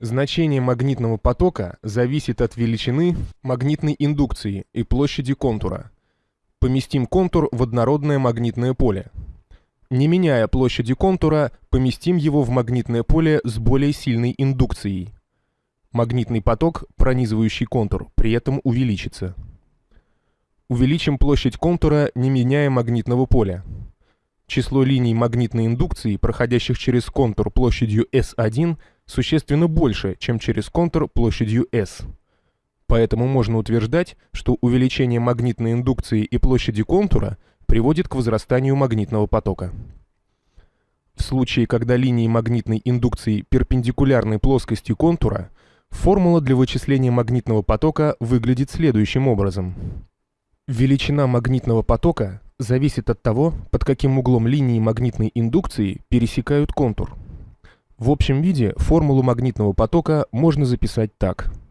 Значение магнитного потока зависит от величины магнитной индукции и площади контура. Поместим контур в однородное магнитное поле. Не меняя площади контура, поместим его в магнитное поле с более сильной индукцией. Магнитный поток, пронизывающий контур, при этом увеличится. Увеличим площадь контура, не меняя магнитного поля. Число линий магнитной индукции, проходящих через контур площадью S1, существенно больше, чем через контур площадью S. Поэтому можно утверждать, что увеличение магнитной индукции и площади контура приводит к возрастанию магнитного потока. В случае, когда линии магнитной индукции перпендикулярны плоскости контура, формула для вычисления магнитного потока выглядит следующим образом. Величина магнитного потока зависит от того, под каким углом линии магнитной индукции пересекают контур. В общем виде формулу магнитного потока можно записать так –